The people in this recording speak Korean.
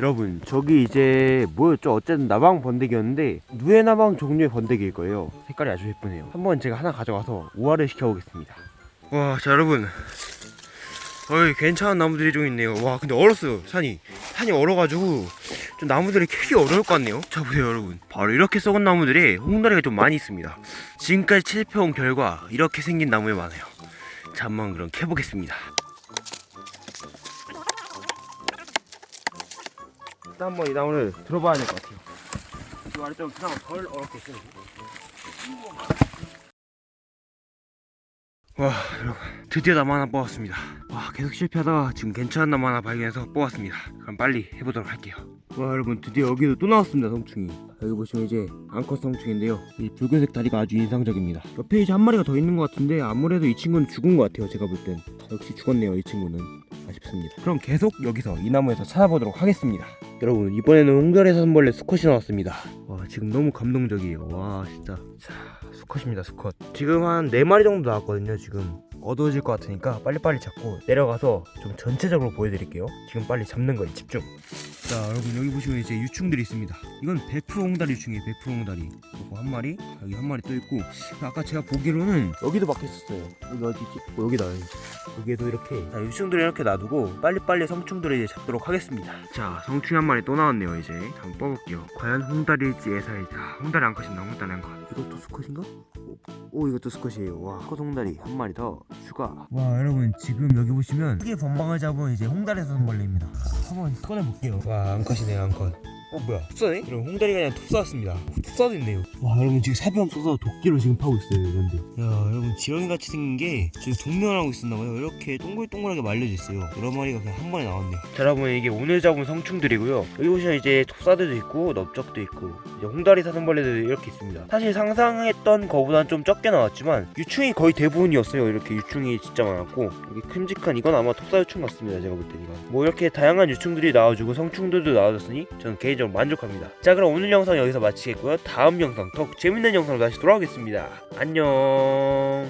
여러분 저기 이제 뭐였죠? 어쨌든 나방 번데기였는데 누에 나방 종류의 번데기일 거예요. 색깔이 아주 예쁘네요. 한번 제가 하나 가져가서 우화를 시켜보겠습니다. 와 자 여러분. 어이 괜찮은 나무들이 좀 있네요. 와 근데 얼었어요 산이. 산이 얼어가지고 좀 나무들이 캐기 어려울 것 같네요. 자 보세요 여러분. 바로 이렇게 썩은 나무들이 홍다리가 좀 많이 있습니다. 지금까지 채집해온 결과 이렇게 생긴 나무에 많아요. 자 한번 그럼 캐보겠습니다 일단 한번 이 나무를 들어봐야 될 것 같아요 이좀 그나마 덜 얼었게 있어요. 와 여러분 드디어 나무 하나 뽑았습니다. 와 계속 실패하다가 지금 괜찮은 나무 하나 발견해서 뽑았습니다. 그럼 빨리 해보도록 할게요. 와 여러분 드디어 여기도 또 나왔습니다 성충이. 여기 보시면 이제 앙컷 성충인데요. 이 붉은색 다리가 아주 인상적입니다. 옆에 이제 한 마리가 더 있는 것 같은데 아무래도 이 친구는 죽은 것 같아요 제가 볼 땐. 역시 죽었네요 이 친구는 아쉽습니다. 그럼 계속 여기서 이 나무에서 찾아보도록 하겠습니다. 여러분 이번에는 홍달의 사슴벌레 수컷이 나왔습니다. 와 지금 너무 감동적이에요. 와 진짜. 자 수컷입니다 수컷. 지금 한 4마리 정도 나왔거든요 지금. 어두워질 것 같으니까 빨리빨리 잡고 내려가서 좀 전체적으로 보여드릴게요. 지금 빨리 잡는 거에 집중. 자 여러분 여기 보시면 이제 유충들이 있습니다. 이건 100% 홍다리 유충이에요 100% 홍다리. 요거 한 마리 여기 한 마리 또 있고. 아까 제가 보기로는 여기도 박혀있었어요. 여기 어디 있지? 어, 여기다. 여기 에도 이렇게. 자, 유충들을 이렇게 놔두고 빨리빨리 성충들을 이제 잡도록 하겠습니다. 자 성충이 한 마리 또 나왔네요 이제. 자, 한번 뽑아볼게요. 과연 홍다리일지 예사일지 아 홍다리 암컷인다 홍다리 암컷? 이것도 수컷인가? 오, 오 이것도 수컷이에요. 와 수컷 홍다리 한 마리 더 추가. 와 여러분 지금 여기 보시면 크게 번방을 잡은 이제 홍다리 사슴벌레입니다. 한번 꺼내볼게요. 와 암컷이네요 암컷 어 뭐야? 톱사네? 여러분 홍다리가 그냥 톱사왔습니다. 톱사도 있네요. 와 여러분 지금 사비 없어서 도끼로 지금 파고 있어요 이런데 야 여러분 지렁이같이 생긴 게 지금 동면하고 있었나봐요. 이렇게 동글동글하게 말려져 있어요. 여러 마리가 그냥 한 번에 나왔네요. 자 여러분 이게 오늘 잡은 성충들이고요. 여기 보시면 이제 톱사들도 있고 넓적도 있고 이제 홍다리 사슴벌레도 이렇게 있습니다. 사실 상상했던 거보단 좀 적게 나왔지만 유충이 거의 대부분이었어요. 이렇게 유충이 진짜 많았고. 여기 큼직한 이건 아마 톱사 유충 같습니다 제가 볼 때 이건 뭐 이렇게 다양한 유충들이 나와주고 성충들도 나와줬으니 저는 개인 적으로 만족합니다. 자 그럼 오늘 영상 여기서 마치겠고요. 다음 영상 더 재밌는 영상으로 다시 돌아오겠습니다. 안녕